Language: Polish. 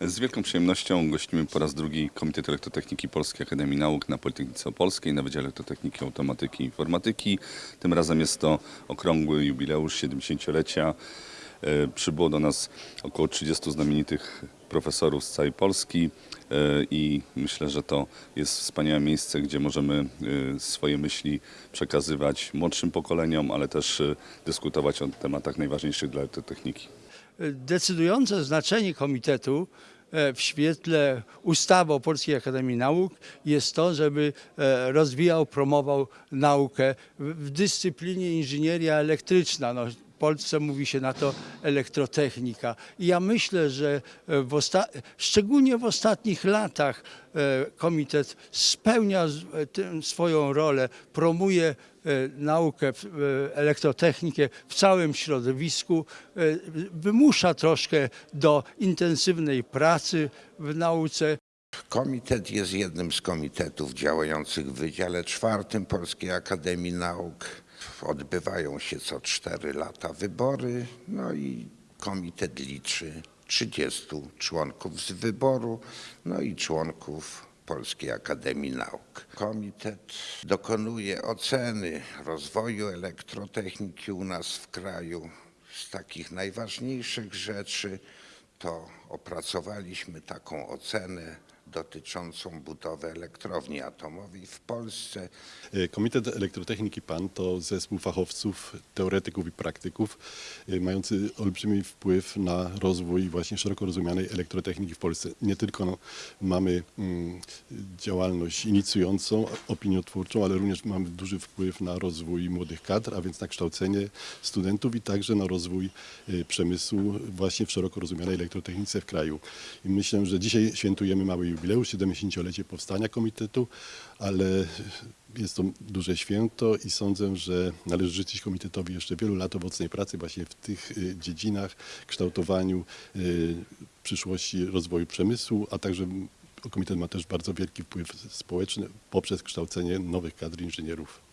Z wielką przyjemnością gościmy po raz drugi Komitet Elektrotechniki Polskiej Akademii Nauk na Politechnice Opolskiej, na Wydziale Elektrotechniki, Automatyki i Informatyki. Tym razem jest to okrągły jubileusz 70-lecia. E, Przybyło do nas około 30 znamienitych profesorów z całej Polski e, i myślę, że to jest wspaniałe miejsce, gdzie możemy e, swoje myśli przekazywać młodszym pokoleniom, ale też dyskutować o tematach najważniejszych dla elektrotechniki. Decydujące znaczenie komitetu e, w świetle ustawy o Polskiej Akademii Nauk jest to, żeby e, rozwijał, promował naukę w dyscyplinie inżynieria elektryczna. No, Polsce mówi się na to elektrotechnika. I ja myślę, że e, w szczególnie w ostatnich latach e, komitet spełnia e, swoją rolę, promuje naukę, elektrotechnikę w całym środowisku, wymusza troszkę do intensywnej pracy w nauce. Komitet jest jednym z komitetów działających w Wydziale Czwartym Polskiej Akademii Nauk. Odbywają się co cztery lata wybory, no i komitet liczy 30 członków z wyboru, no i członków Polskiej Akademii Nauk. Komitet dokonuje oceny rozwoju elektrotechniki u nas w kraju. Z takich najważniejszych rzeczy to opracowaliśmy taką ocenę dotyczącą budowy elektrowni atomowej w Polsce. E, Komitet Elektrotechniki PAN to zespół fachowców, teoretyków i praktyków e, mający olbrzymi wpływ na rozwój właśnie szeroko rozumianej elektrotechniki w Polsce. Nie tylko mamy mm, działalność inicjującą, opiniotwórczą, ale również mamy duży wpływ na rozwój młodych kadr, a więc na kształcenie studentów i także na rozwój e, przemysłu właśnie w szeroko rozumianej elektrotechnice w kraju. I myślę, że dzisiaj świętujemy mały jubileusz, 70-lecie powstania komitetu, ale jest to duże święto i sądzę, że należy życzyć komitetowi jeszcze wielu lat owocnej pracy właśnie w tych y, dziedzinach, kształtowaniu y, przyszłości rozwoju przemysłu, a także komitet ma też bardzo wielki wpływ społeczny poprzez kształcenie nowych kadr inżynierów.